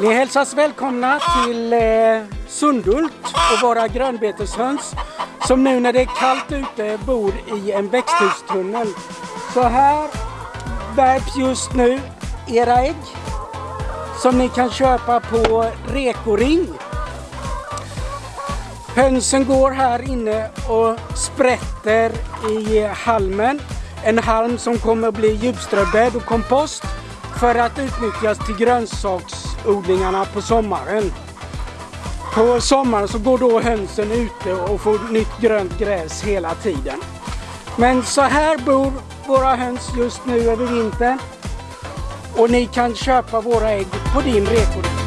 Ni hälsas välkomna till eh, Sundult och våra grönbeteshöns som nu när det är kallt ute bor i en växthustunnel. Så här värps just nu era ägg som ni kan köpa på Rekoring. Hönsen går här inne och sprätter i halmen. En halm som kommer att bli djupströbädd och kompost för att utnyttjas till grönsaks odlingarna på sommaren. På sommaren så går då hönsen ute och får nytt grönt gräs hela tiden. Men så här bor våra höns just nu över vintern. Och ni kan köpa våra ägg på din rekoring.